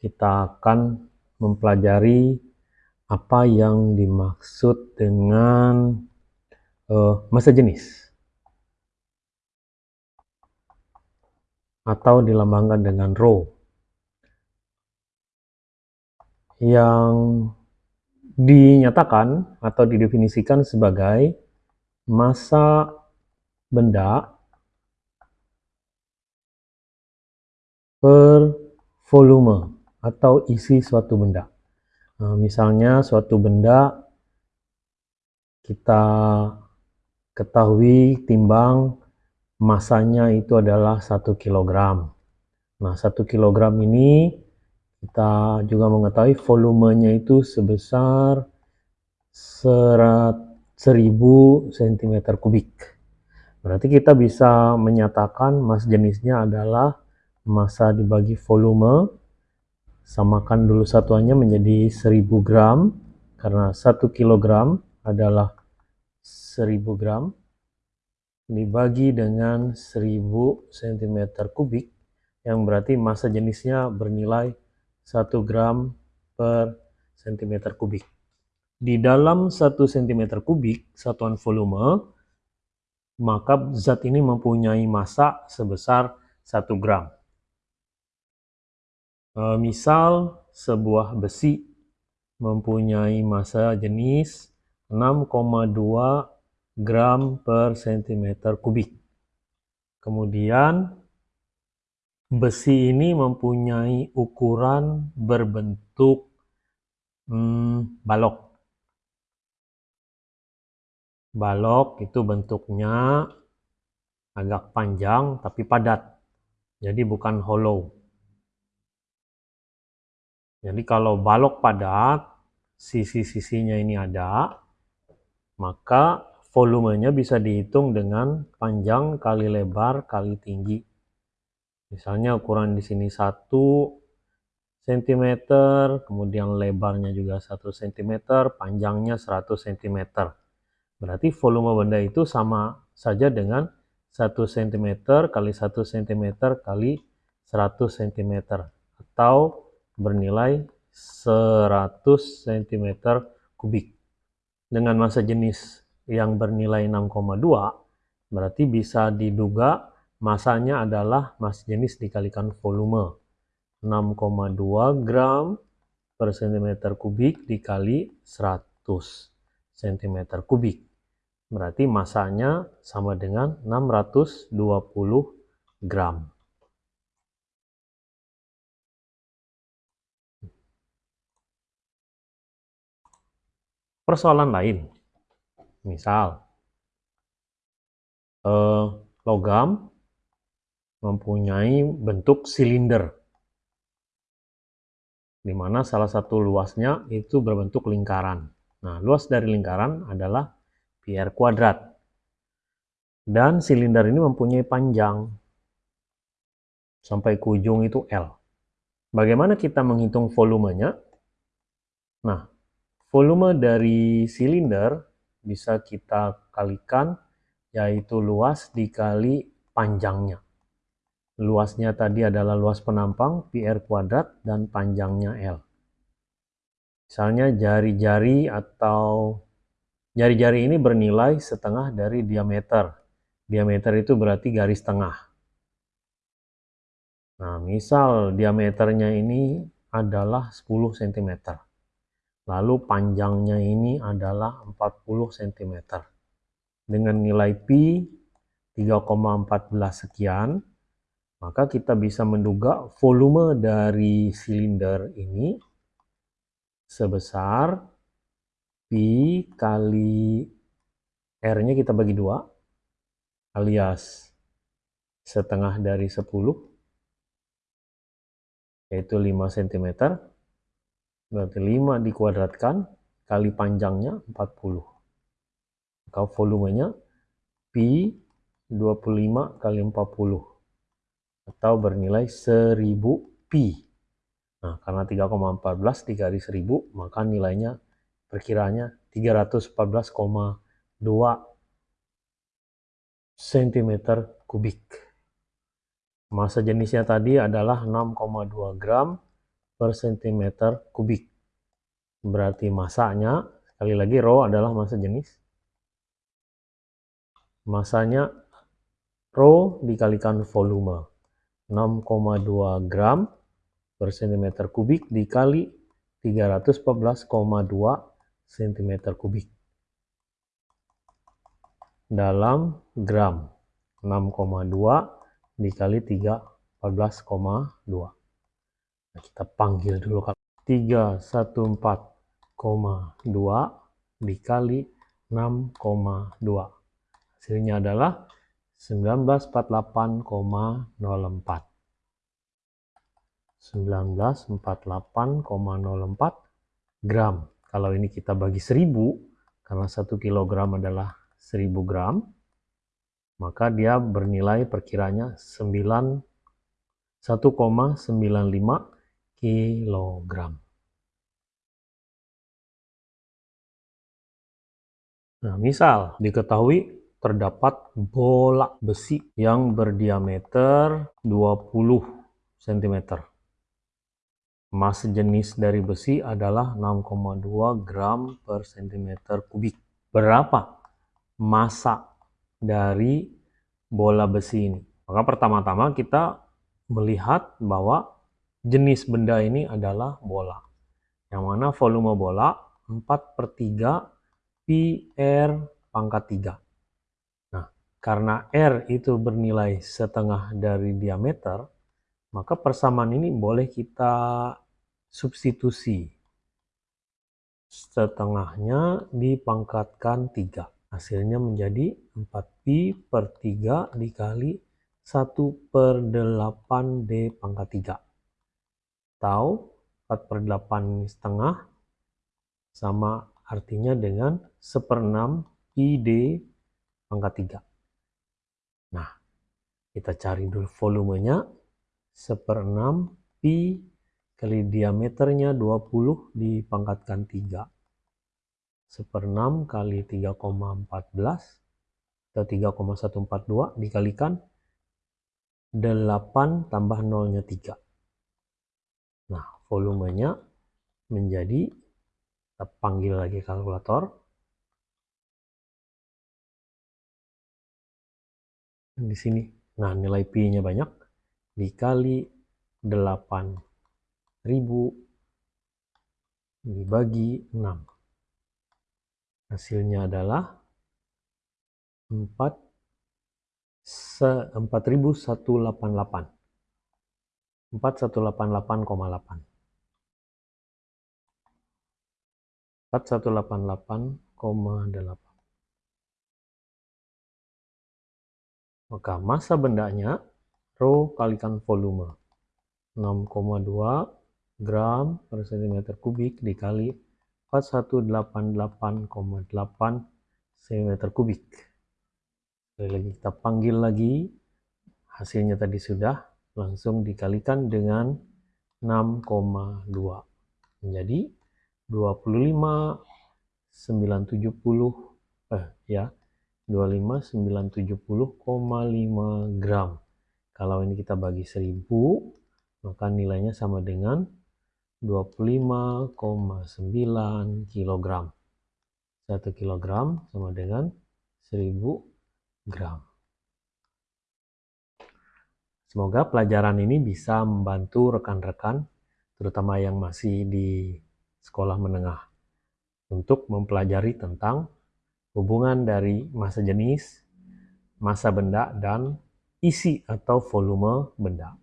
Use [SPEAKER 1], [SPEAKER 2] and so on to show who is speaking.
[SPEAKER 1] kita akan mempelajari apa yang dimaksud dengan uh, massa jenis. Atau dilambangkan dengan rho yang dinyatakan atau didefinisikan sebagai massa benda per volume atau isi suatu benda. Nah, misalnya suatu benda kita ketahui timbang masanya itu adalah satu kilogram. Nah, satu kilogram ini kita juga mengetahui volumenya itu sebesar serat 1000 cm kubik. Berarti kita bisa menyatakan mas jenisnya adalah massa dibagi volume. Samakan dulu satuannya menjadi 1000 gram karena 1 kilogram adalah 1000 gram dibagi dengan 1000 cm kubik yang berarti massa jenisnya bernilai 1 gram per cm kubik. Di dalam 1 cm kubik, satuan volume, maka zat ini mempunyai massa sebesar 1 gram. E, misal, sebuah besi mempunyai massa jenis 6,2 gram per cm kubik. Kemudian, besi ini mempunyai ukuran berbentuk hmm, balok balok itu bentuknya agak panjang tapi padat. Jadi bukan hollow. Jadi kalau balok padat, sisi-sisinya ini ada, maka volumenya bisa dihitung dengan panjang kali lebar kali tinggi. Misalnya ukuran di sini 1 cm, kemudian lebarnya juga 1 cm, panjangnya 100 cm. Berarti volume benda itu sama saja dengan 1 cm kali 1 cm kali 100 cm atau bernilai 100 cm kubik. Dengan massa jenis yang bernilai 6,2 berarti bisa diduga masanya adalah massa jenis dikalikan volume 6,2 gram per cm kubik dikali 100 cm kubik. Berarti masanya sama dengan 620 gram. Persoalan lain, misal eh, logam mempunyai bentuk silinder, di mana salah satu luasnya itu berbentuk lingkaran. Nah, luas dari lingkaran adalah pi r kuadrat. Dan silinder ini mempunyai panjang sampai ke ujung itu L. Bagaimana kita menghitung volumenya? Nah, volume dari silinder bisa kita kalikan yaitu luas dikali panjangnya. Luasnya tadi adalah luas penampang pi r kuadrat dan panjangnya L. Misalnya jari-jari atau Jari-jari ini bernilai setengah dari diameter. Diameter itu berarti garis tengah. Nah, misal diameternya ini adalah 10 cm. Lalu panjangnya ini adalah 40 cm. Dengan nilai pi 3,14 sekian, maka kita bisa menduga volume dari silinder ini sebesar Pi kali R-nya kita bagi dua, alias setengah dari 10, yaitu 5 cm. Berarti 5 dikuadratkan kali panjangnya 40. Maka volumenya Pi 25 kali 40 atau bernilai 1000 Pi. Nah, karena 3,14 dikali 1000, maka nilainya perkiranya 314,2 cm kubik. Masa jenisnya tadi adalah 6,2 gram per cm kubik. Berarti masanya, sekali lagi rho adalah massa jenis. Masanya rho dikalikan volume. 6,2 gram per cm kubik dikali 314,2 cm kubik. Dalam gram. 6,2 dikali 3, 14,2. Nah, kita panggil dulu kalau 314,2 dikali 6,2. Hasilnya adalah 1948,04. 1948,04 gram. Kalau ini kita bagi 1000, karena 1 kilogram adalah 1000 gram, maka dia bernilai perkiranya 1,95 kilogram. Nah, misal diketahui terdapat bola besi yang berdiameter 20 cm. Massa jenis dari besi adalah 6,2 gram per cm kubik. Berapa massa dari bola besi ini? Maka pertama-tama kita melihat bahwa jenis benda ini adalah bola. Yang mana volume bola 4 per 3 pi r pangkat 3. Karena R itu bernilai setengah dari diameter, maka persamaan ini boleh kita substitusi. Setengahnya dipangkatkan 3. Hasilnya menjadi 4pi per 3 dikali 1 per 8 D pangkat 3. Tahu 4 per 8 setengah sama artinya dengan 1 per 6 pi D pangkat 3. Nah, kita cari dulu volumenya. 1 per 6 pi kali diameternya 20 dipangkatkan 3. 1 per 6 kali 3,14 atau 3,142 dikalikan 8 tambah nolnya 3. Nah, volumenya menjadi, kita panggil lagi kalkulator, di sini. Nah, nilai Pi-nya banyak dikali 8000 dibagi 6. Hasilnya adalah 4 4188. 4188,8. 4188,8. Maka massa bendanya rho kalikan volume 6,2 gram per cm kubik dikali 4188,8 cm kubik. Sekali lagi kita panggil lagi hasilnya tadi sudah langsung dikalikan dengan 6,2 menjadi 25 970 eh ya 25970,5 gram. Kalau ini kita bagi 1000, maka nilainya sama dengan 25,9 kg. 1 kg sama dengan 1000 gram. Semoga pelajaran ini bisa membantu rekan-rekan, terutama yang masih di sekolah menengah, untuk mempelajari tentang hubungan dari massa jenis, massa benda, dan isi atau volume benda.